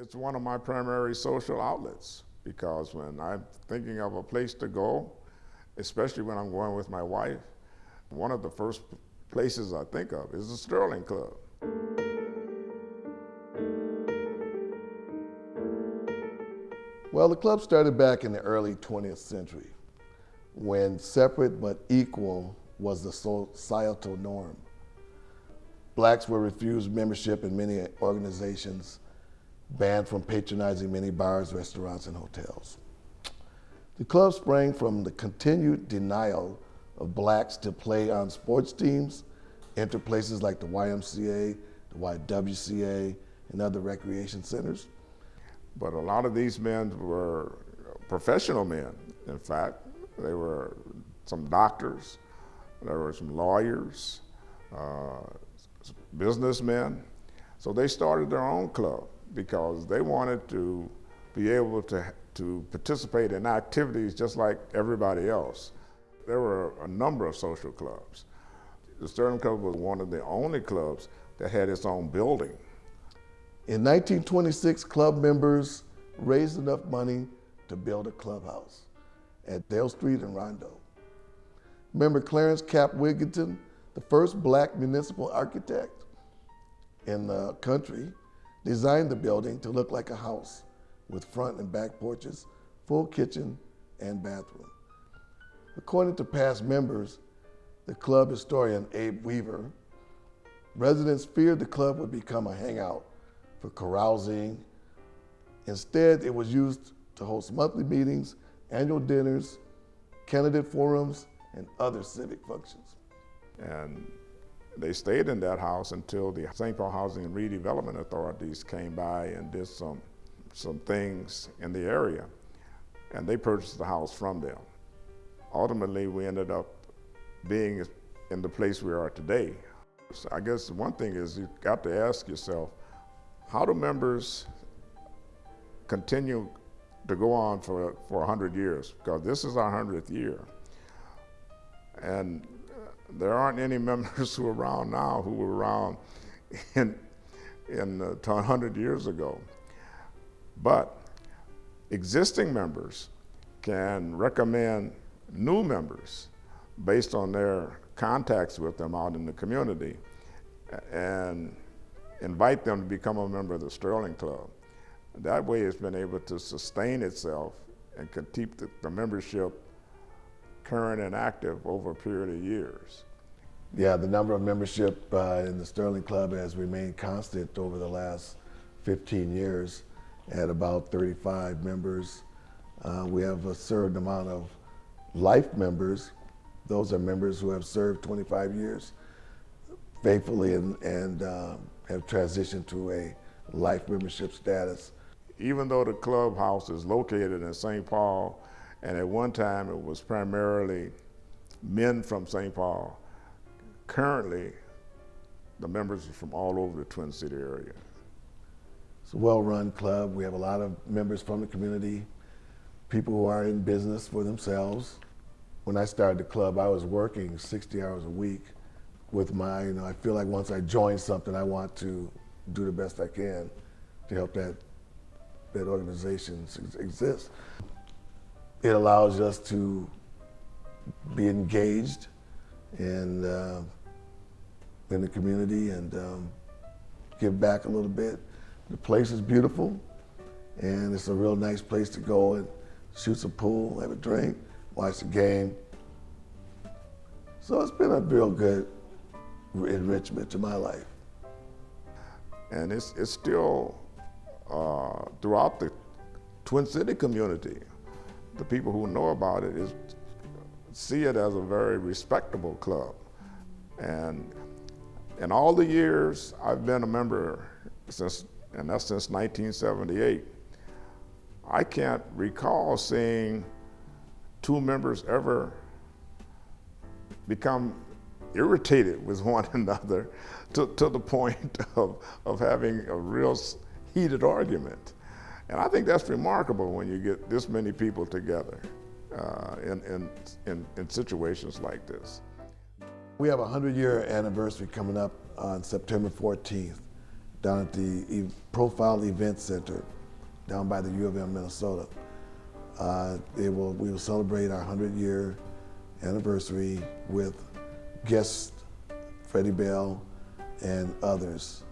It's one of my primary social outlets because when I'm thinking of a place to go, especially when I'm going with my wife, one of the first places I think of is the Sterling Club. Well, the club started back in the early 20th century when separate but equal was the societal norm. Blacks were refused membership in many organizations, banned from patronizing many bars, restaurants, and hotels. The club sprang from the continued denial of blacks to play on sports teams, enter places like the YMCA, the YWCA, and other recreation centers. But a lot of these men were professional men, in fact. They were some doctors, there were some lawyers, uh, businessmen. So they started their own club because they wanted to be able to, to participate in activities just like everybody else. There were a number of social clubs. The Sterling Club was one of the only clubs that had its own building. In 1926, club members raised enough money to build a clubhouse at Dale Street in Rondo. Member Clarence Cap Wigington, the first black municipal architect in the country, designed the building to look like a house with front and back porches, full kitchen, and bathroom. According to past members, the club historian Abe Weaver, residents feared the club would become a hangout for carousing. Instead, it was used to host monthly meetings, annual dinners, candidate forums, and other civic functions. And they stayed in that house until the St. Paul Housing and Redevelopment Authorities came by and did some, some things in the area. And they purchased the house from them. Ultimately, we ended up being in the place we are today. So I guess one thing is you've got to ask yourself, how do members continue to go on for, for 100 years? Because this is our 100th year. And there aren't any members who are around now who were around in, in uh, 100 years ago. But existing members can recommend new members based on their contacts with them out in the community and invite them to become a member of the Sterling Club. That way it's been able to sustain itself and keep the, the membership current and active over a period of years. Yeah, the number of membership uh, in the Sterling Club has remained constant over the last 15 years at about 35 members. Uh, we have a certain amount of life members. Those are members who have served 25 years faithfully and, and uh, have transitioned to a life membership status. Even though the clubhouse is located in St. Paul, and at one time it was primarily men from St. Paul, currently the members are from all over the Twin City area. It's a well-run club. We have a lot of members from the community, people who are in business for themselves. When I started the club, I was working 60 hours a week with my, you know, I feel like once I join something, I want to do the best I can to help that, that organization exist. It allows us to be engaged and uh, in the community and um, give back a little bit. The place is beautiful and it's a real nice place to go and shoot some pool, have a drink, watch the game. So it's been a real good enrichment to my life. And it's, it's still uh, throughout the Twin City community. The people who know about it is, see it as a very respectable club. And in all the years I've been a member since, and that's since 1978, I can't recall seeing two members ever become irritated with one another to, to the point of, of having a real heated argument. And I think that's remarkable when you get this many people together uh, in, in, in, in situations like this. We have a 100 year anniversary coming up on September 14th. down at the E- Profile Event Center down by the U of M, Minnesota. Uh, will, we will celebrate our 100 year anniversary with guests, Freddie Bell, and others.